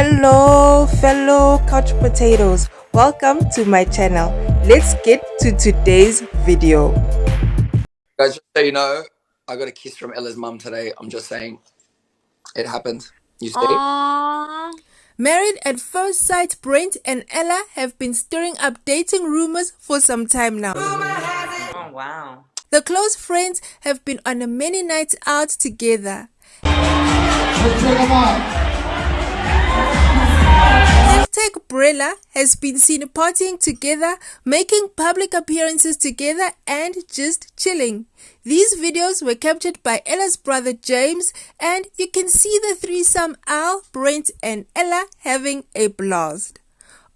Hello, fellow couch potatoes. Welcome to my channel. Let's get to today's video. Guys, just so you know, I got a kiss from Ella's mum today. I'm just saying, it happened. You see? Aww. Married at first sight, Brent and Ella have been stirring up dating rumors for some time now. Oh, wow. The close friends have been on a many nights out together. Hashtag Brella has been seen partying together, making public appearances together, and just chilling. These videos were captured by Ella's brother James, and you can see the threesome Al, Brent, and Ella having a blast.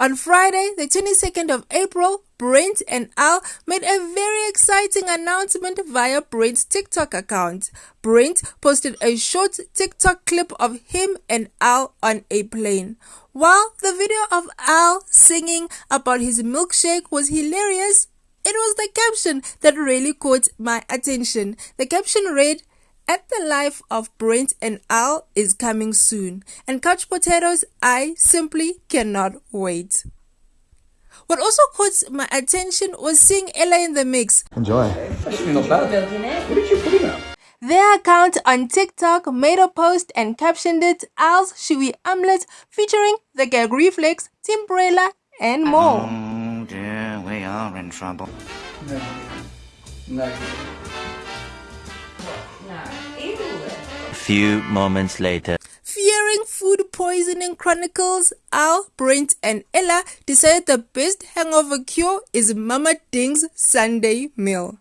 On Friday, the 22nd of April, Brent and Al made a very exciting announcement via Brent's TikTok account. Brent posted a short TikTok clip of him and Al on a plane. While the video of Al singing about his milkshake was hilarious, it was the caption that really caught my attention. The caption read, at the life of Brent and Al is coming soon, and couch potatoes, I simply cannot wait. What also caught my attention was seeing Ella in the mix. Enjoy. Actually, not bad. What did you put in that? Their account on TikTok made a post and captioned it Al's Chewy Omelette featuring the gag reflex, Timbrella, and more. Oh dear, we are in trouble. No. No. A few moments later. Fearing food poisoning chronicles, Al, Brent, and Ella decided the best hangover cure is Mama Ding's Sunday meal.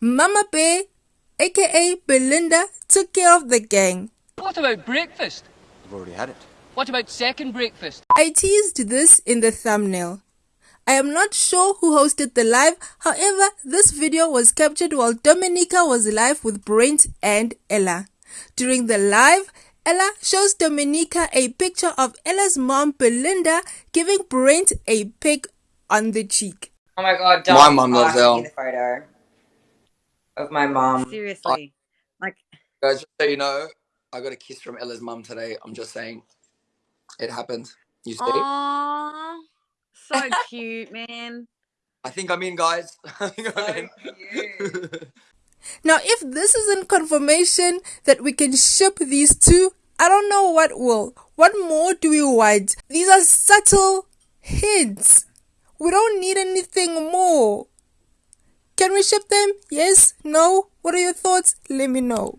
Mama Bear, aka Belinda, took care of the gang. What about breakfast? I've already had it. What about second breakfast? I teased this in the thumbnail. I am not sure who hosted the live, however, this video was captured while Domenica was live with Brent and Ella. During the live, Ella shows Domenica a picture of Ella's mom Belinda giving Brent a peck on the cheek. Oh my god, don't My mom loves ask Elle. me the photo of my mom. Seriously. Like, Guys, just so you know, I got a kiss from Ella's mom today. I'm just saying, it happened. You see? aww. So cute, man. I think I'm in, guys. I think I'm in. Now, if this isn't confirmation that we can ship these two, I don't know what will. What more do we want? These are subtle hints. We don't need anything more. Can we ship them? Yes? No? What are your thoughts? Let me know.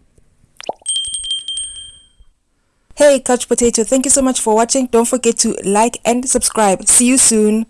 Hey, Couch Potato, thank you so much for watching. Don't forget to like and subscribe. See you soon.